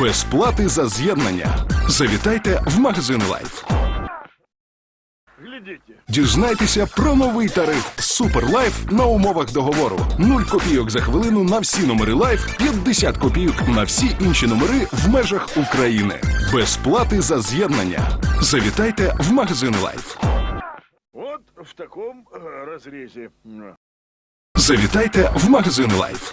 Без плати за з'єднання. Завітайте в магазин Лайф. Дізнайтеся про новий тариф Супер Лайф на умовах договору. 0 копійок за хвилину на всі номери Лайф, 50 копійок на всі інші номери в межах України. Без плати за з'єднання. Завітайте в магазин Лайф. От в такому е, розрізі. Завітайте в магазин Лайф.